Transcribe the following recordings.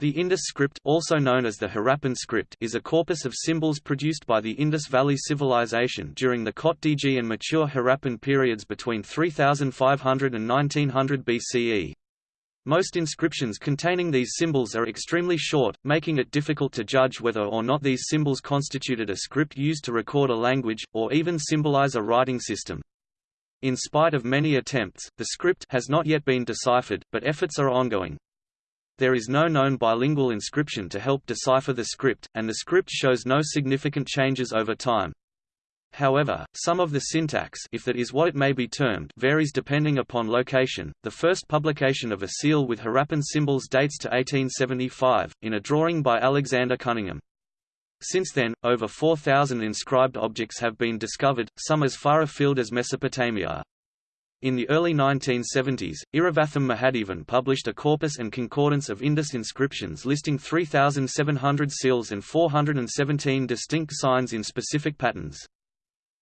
The Indus script also known as the Harappan script is a corpus of symbols produced by the Indus Valley Civilization during the Kotdiji and mature Harappan periods between 3500 and 1900 BCE. Most inscriptions containing these symbols are extremely short, making it difficult to judge whether or not these symbols constituted a script used to record a language, or even symbolize a writing system. In spite of many attempts, the script has not yet been deciphered, but efforts are ongoing. There is no known bilingual inscription to help decipher the script, and the script shows no significant changes over time. However, some of the syntax if that is what it may be termed varies depending upon location. The first publication of a seal with Harappan symbols dates to 1875, in a drawing by Alexander Cunningham. Since then, over 4,000 inscribed objects have been discovered, some as far afield as Mesopotamia. In the early 1970s, Iravatham Mahadevan published a corpus and concordance of Indus inscriptions listing 3,700 seals and 417 distinct signs in specific patterns.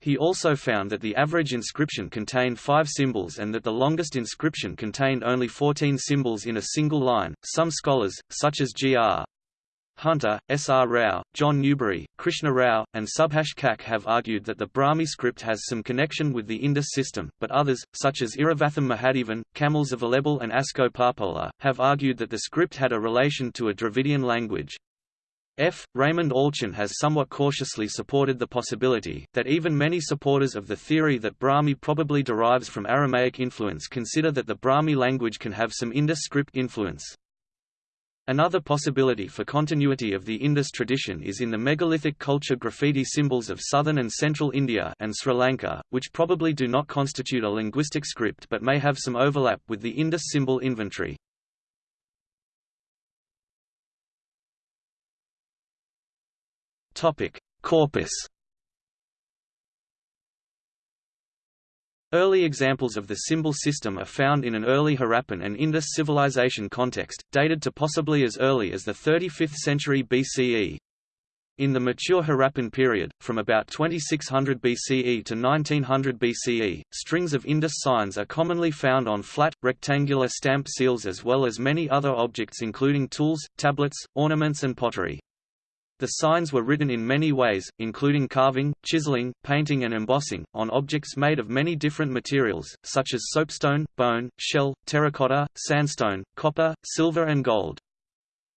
He also found that the average inscription contained five symbols and that the longest inscription contained only 14 symbols in a single line. Some scholars, such as G.R. Hunter, S. R. Rao, John Newbery, Krishna Rao, and Subhash Kak have argued that the Brahmi script has some connection with the Indus system, but others, such as Iravatham Mahadevan, Kamil Zvelebil and Asko Parpola, have argued that the script had a relation to a Dravidian language. F. Raymond Allchin has somewhat cautiously supported the possibility, that even many supporters of the theory that Brahmi probably derives from Aramaic influence consider that the Brahmi language can have some Indus script influence. Another possibility for continuity of the Indus tradition is in the megalithic culture graffiti symbols of southern and central India and Sri Lanka, which probably do not constitute a linguistic script but may have some overlap with the Indus symbol inventory. Corpus Early examples of the symbol system are found in an early Harappan and Indus civilization context, dated to possibly as early as the 35th century BCE. In the mature Harappan period, from about 2600 BCE to 1900 BCE, strings of Indus signs are commonly found on flat, rectangular stamp seals as well as many other objects including tools, tablets, ornaments and pottery. The signs were written in many ways, including carving, chiseling, painting and embossing, on objects made of many different materials, such as soapstone, bone, shell, terracotta, sandstone, copper, silver and gold.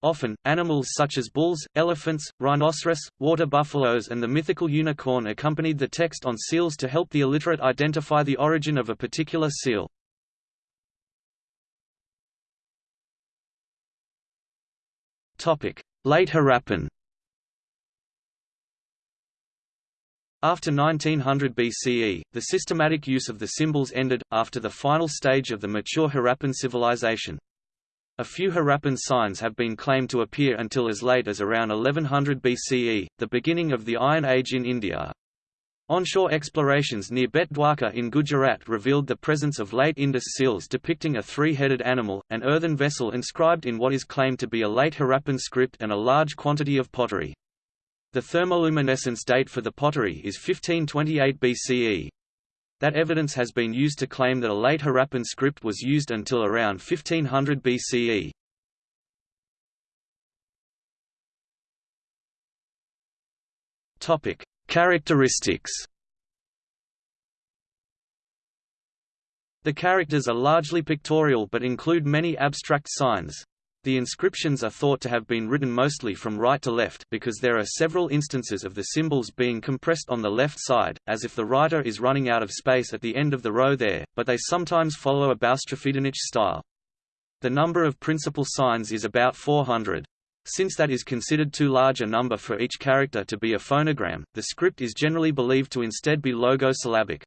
Often, animals such as bulls, elephants, rhinoceros, water buffaloes and the mythical unicorn accompanied the text on seals to help the illiterate identify the origin of a particular seal. Late Harappan After 1900 BCE, the systematic use of the symbols ended, after the final stage of the mature Harappan civilization. A few Harappan signs have been claimed to appear until as late as around 1100 BCE, the beginning of the Iron Age in India. Onshore explorations near Bet Dwarka in Gujarat revealed the presence of late Indus seals depicting a three-headed animal, an earthen vessel inscribed in what is claimed to be a late Harappan script and a large quantity of pottery. The thermoluminescence date for the pottery is 1528 BCE. That evidence has been used to claim that a late Harappan script was used until around 1500 BCE. Topic: Characteristics. The characters are largely pictorial but include many abstract signs. The inscriptions are thought to have been written mostly from right to left because there are several instances of the symbols being compressed on the left side, as if the writer is running out of space at the end of the row there, but they sometimes follow a boustrophedonic style. The number of principal signs is about 400. Since that is considered too large a number for each character to be a phonogram, the script is generally believed to instead be logosyllabic.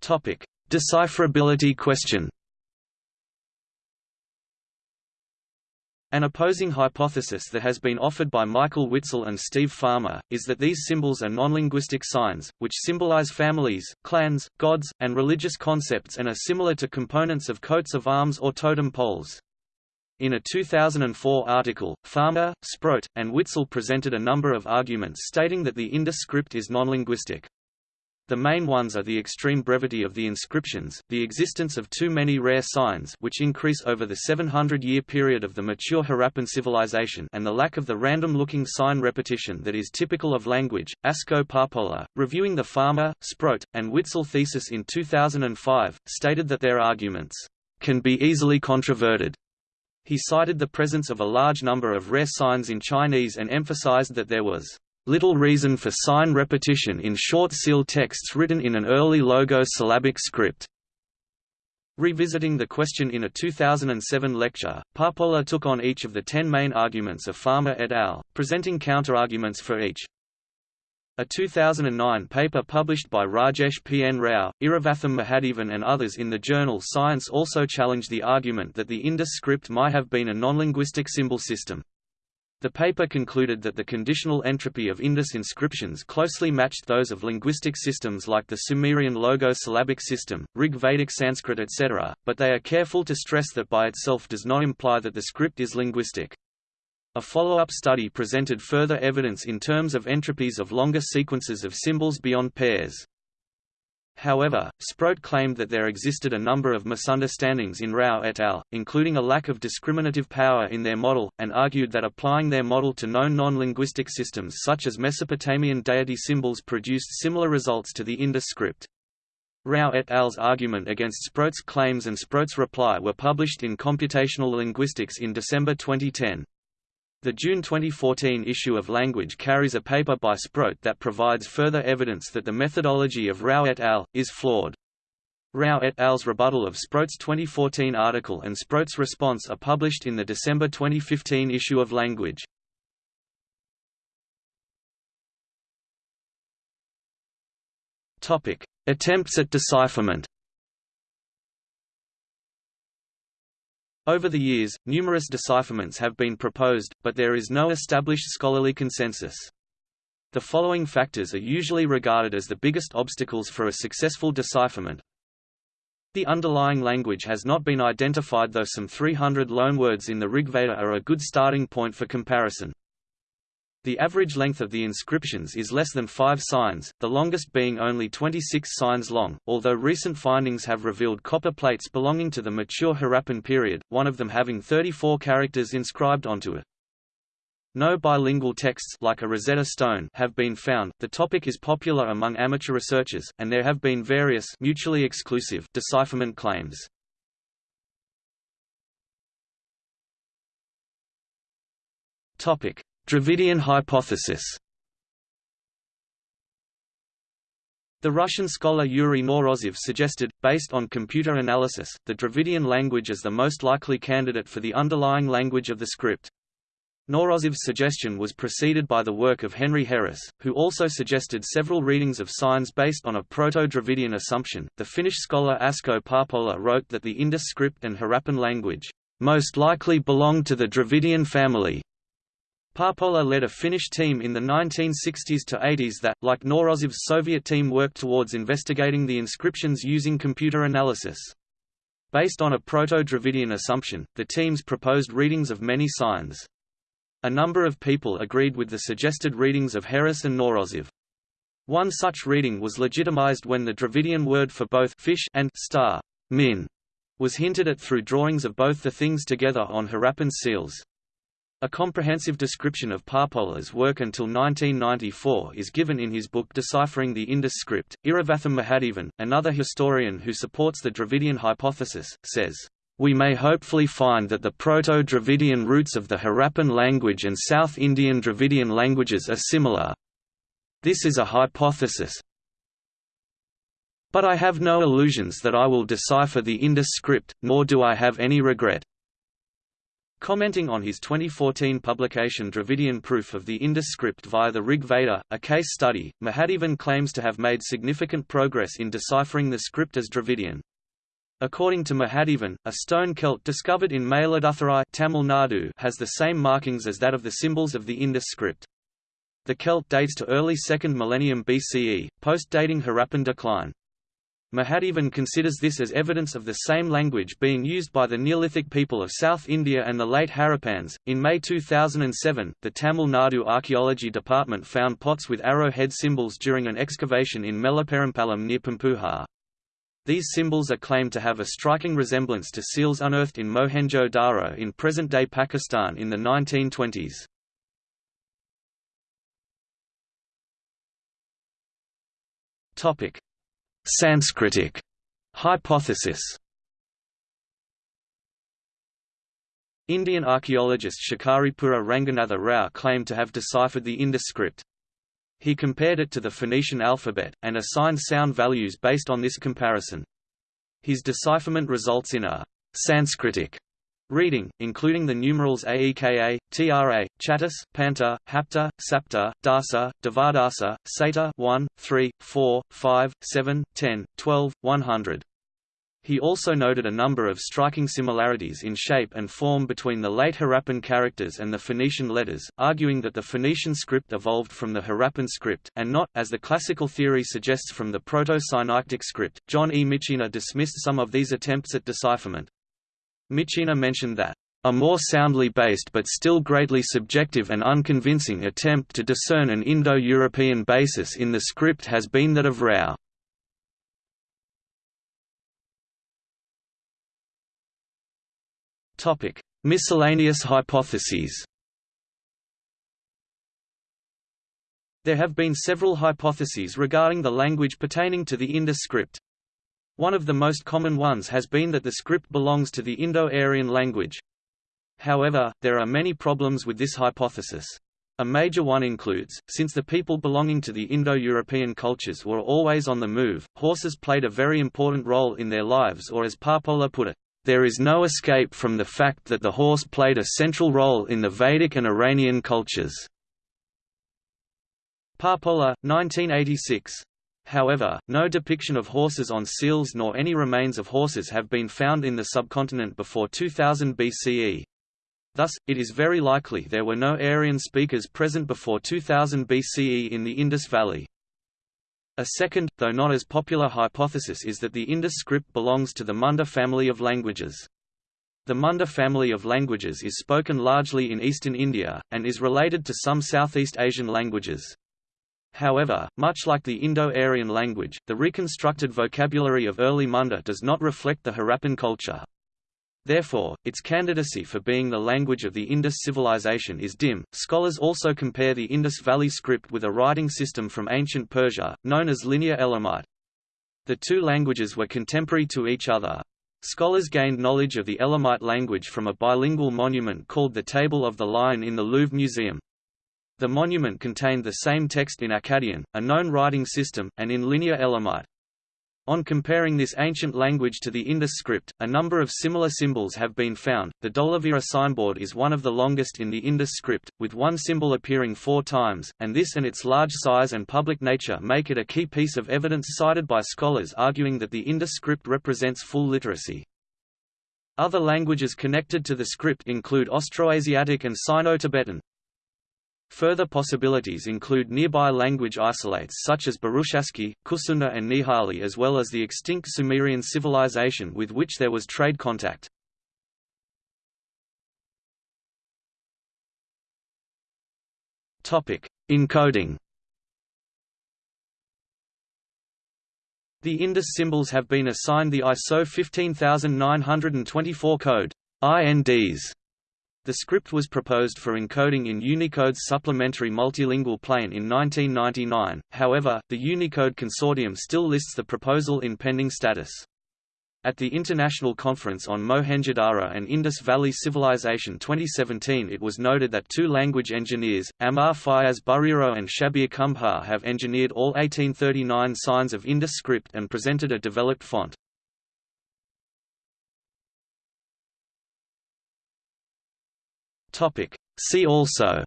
Topic: Decipherability question An opposing hypothesis that has been offered by Michael Witzel and Steve Farmer, is that these symbols are non-linguistic signs, which symbolize families, clans, gods, and religious concepts and are similar to components of coats of arms or totem poles. In a 2004 article, Farmer, Sproat, and Witzel presented a number of arguments stating that the Indus script is non-linguistic. The main ones are the extreme brevity of the inscriptions, the existence of too many rare signs which increase over the 700-year period of the mature Harappan civilization and the lack of the random-looking sign repetition that is typical of language. Asko Parpola, reviewing the Farmer, Sproat, and Witzel thesis in 2005, stated that their arguments can be easily controverted. He cited the presence of a large number of rare signs in Chinese and emphasized that there was little reason for sign repetition in short seal texts written in an early logo-syllabic script. Revisiting the question in a 2007 lecture, Parpola took on each of the ten main arguments of Farmer et al., presenting counterarguments for each. A 2009 paper published by Rajesh P. N. Rao, Iravatham Mahadevan and others in the journal Science also challenged the argument that the Indus script might have been a non-linguistic symbol system. The paper concluded that the conditional entropy of Indus inscriptions closely matched those of linguistic systems like the Sumerian logo-syllabic system, Rig Vedic Sanskrit etc., but they are careful to stress that by itself does not imply that the script is linguistic. A follow-up study presented further evidence in terms of entropies of longer sequences of symbols beyond pairs. However, Sproat claimed that there existed a number of misunderstandings in Rao et al., including a lack of discriminative power in their model, and argued that applying their model to known non-linguistic systems such as Mesopotamian deity symbols produced similar results to the Indus script. Rao et al.'s argument against Sproat's claims and Sproat's reply were published in Computational Linguistics in December 2010. The June 2014 issue of Language carries a paper by Sproat that provides further evidence that the methodology of Rao et al. is flawed. Rao et al.'s rebuttal of Sproat's 2014 article and Sproat's response are published in the December 2015 issue of Language. Attempts at decipherment Over the years, numerous decipherments have been proposed, but there is no established scholarly consensus. The following factors are usually regarded as the biggest obstacles for a successful decipherment. The underlying language has not been identified though some 300 loanwords in the Rigveda are a good starting point for comparison. The average length of the inscriptions is less than 5 signs, the longest being only 26 signs long, although recent findings have revealed copper plates belonging to the mature Harappan period, one of them having 34 characters inscribed onto it. No bilingual texts like a Rosetta Stone have been found. The topic is popular among amateur researchers, and there have been various mutually exclusive decipherment claims. Topic: Dravidian hypothesis The Russian scholar Yuri Knorozov suggested, based on computer analysis, the Dravidian language as the most likely candidate for the underlying language of the script. Knorozov's suggestion was preceded by the work of Henry Heras, who also suggested several readings of signs based on a Proto-Dravidian assumption. The Finnish scholar Asko Parpola wrote that the Indus script and Harappan language most likely belong to the Dravidian family, Parpola led a Finnish team in the 1960s to 80s that, like Knorozov's Soviet team worked towards investigating the inscriptions using computer analysis. Based on a Proto-Dravidian assumption, the teams proposed readings of many signs. A number of people agreed with the suggested readings of Heras and Knorozov. One such reading was legitimized when the Dravidian word for both fish and star min was hinted at through drawings of both the things together on Harappan seals. A comprehensive description of Parpola's work until 1994 is given in his book Deciphering the Indus Script. Iravatham Mahadevan, another historian who supports the Dravidian hypothesis, says, we may hopefully find that the Proto-Dravidian roots of the Harappan language and South Indian Dravidian languages are similar. This is a hypothesis, but I have no illusions that I will decipher the Indus script, nor do I have any regret. Commenting on his 2014 publication Dravidian Proof of the Indus script via the Rig Veda, a case study, Mahadevan claims to have made significant progress in deciphering the script as Dravidian. According to Mahadevan, a stone celt discovered in Mayiladuthurai Tamil Nadu has the same markings as that of the symbols of the Indus script. The celt dates to early 2nd millennium BCE, post-dating Harappan decline. Mahadevan considers this as evidence of the same language being used by the Neolithic people of South India and the late Harappans. In May 2007, the Tamil Nadu Archaeology Department found pots with arrowhead symbols during an excavation in Melaperumpallam near Poompuhar. These symbols are claimed to have a striking resemblance to seals unearthed in Mohenjo-Daro in present-day Pakistan in the 1920s. Sanskritic hypothesis Indian archaeologist Shikaripura Ranganatha Rao claimed to have deciphered the Indus script. He compared it to the Phoenician alphabet, and assigned sound values based on this comparison. His decipherment results in a Sanskritic Reading, including the numerals Aeka, Tra, Chattis, Panta, Hapta, Sapta, Dasa, Devadasa, Sata 1, 3, 4, 5, 7, 10, 12, 100. He also noted a number of striking similarities in shape and form between the late Harappan characters and the Phoenician letters, arguing that the Phoenician script evolved from the Harappan script, and not, as the classical theory suggests from the Proto-Sinaitic script. John E. Mitchiner dismissed some of these attempts at decipherment. Mitchiner mentioned that a more soundly based but still greatly subjective and unconvincing attempt to discern an Indo-European basis in the script has been that of Rao. Miscellaneous hypotheses There have been several hypotheses regarding the language pertaining to the Indus script. One of the most common ones has been that the script belongs to the Indo-Aryan language. However, there are many problems with this hypothesis. A major one includes, since the people belonging to the Indo-European cultures were always on the move, horses played a very important role in their lives or as Parpola put it, there is no escape from the fact that the horse played a central role in the Vedic and Iranian cultures. Parpola, 1986. However, no depiction of horses on seals nor any remains of horses have been found in the subcontinent before 2000 BCE. Thus, it is very likely there were no Aryan speakers present before 2000 BCE in the Indus Valley. A second, though not as popular hypothesis is that the Indus script belongs to the Munda family of languages. The Munda family of languages is spoken largely in eastern India, and is related to some Southeast Asian languages. However, much like the Indo-Aryan language, the reconstructed vocabulary of early Munda does not reflect the Harappan culture. Therefore, its candidacy for being the language of the Indus civilization is dim. Scholars also compare the Indus Valley script with a writing system from ancient Persia, known as Linear Elamite. The two languages were contemporary to each other. Scholars gained knowledge of the Elamite language from a bilingual monument called the Table of the Lion in the Louvre Museum. The monument contained the same text in Akkadian, a known writing system, and in Linear Elamite. On comparing this ancient language to the Indus script, a number of similar symbols have been found. The Dholavira signboard is one of the longest in the Indus script, with one symbol appearing four times, and this and its large size and public nature make it a key piece of evidence cited by scholars arguing that the Indus script represents full literacy. Other languages connected to the script include Austroasiatic and Sino-Tibetan. Further possibilities include nearby language isolates such as Burushaski, Kusunda and Nihali as well as the extinct Sumerian civilization with which there was trade contact. Encoding The Indus symbols have been assigned the ISO 15924 code INDs the script was proposed for encoding in Unicode's supplementary multilingual plane in 1999, however, the Unicode consortium still lists the proposal in pending status. At the International Conference on Mohenjo-Daro and Indus Valley Civilization 2017 it was noted that two language engineers, Amar Fayaz Buriro and Shabir Kumbhar have engineered all 1839 signs of Indus script and presented a developed font. Topic. See also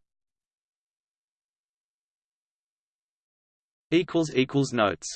notes